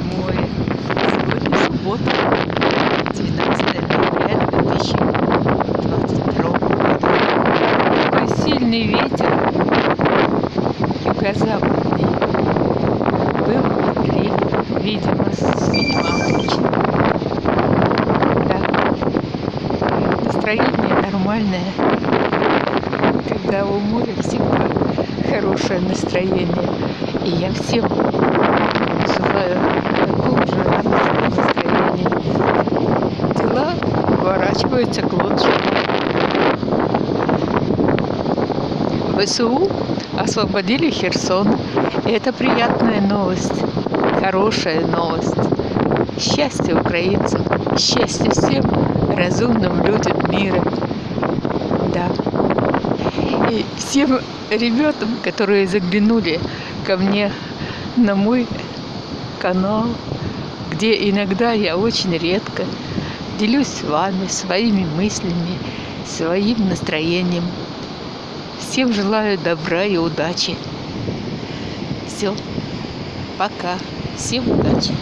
домой. Сегодня суббота, 19 ноября 2022 года. Такой сильный ветер, юго-западный. Был апрель, видимо, с видимо, Да. Настроение нормальное. Когда у моря всегда хорошее настроение. И я всем желаю поворачиваются к лучшему. ВСУ освободили Херсон. И это приятная новость, хорошая новость. Счастье украинцам, счастье всем разумным людям мира. Да. И всем ребятам, которые заглянули ко мне на мой канал, где иногда я очень редко делюсь с вами своими мыслями, своим настроением. Всем желаю добра и удачи. Все. Пока. Всем удачи.